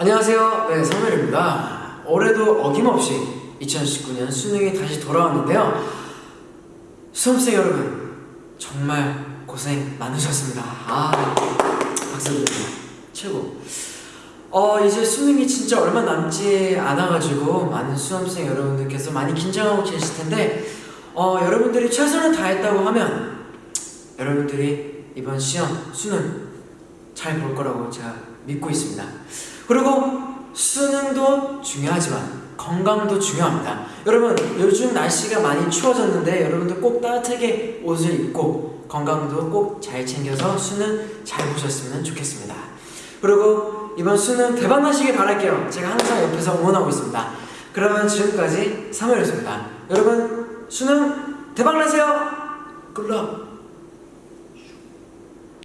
안녕하세요. 네, 성멜입니다. 올해도 어김없이 2019년 수능이 다시 돌아왔는데요. 수험생 여러분, 정말 고생 많으셨습니다. 아, 박수 드립니다. 최고. 어, 이제 수능이 진짜 얼마 남지 않아가지고 많은 수험생 여러분들께서 많이 긴장하고 계실 텐데, 어, 여러분들이 최선을 다했다고 하면, 여러분들이 이번 시험, 수능 잘 볼 거라고 제가 믿고 있습니다. 그리고 수능도 중요하지만 건강도 중요합니다. 여러분 요즘 날씨가 많이 추워졌는데 여러분들 꼭 따뜻하게 옷을 입고 건강도 꼭 잘 챙겨서 수능 잘 보셨으면 좋겠습니다. 그리고 이번 수능 대박 나시길 바랄게요. 제가 항상 옆에서 응원하고 있습니다. 그러면 지금까지 3월이었습니다. 여러분 수능 대박 나세요. 굿럭.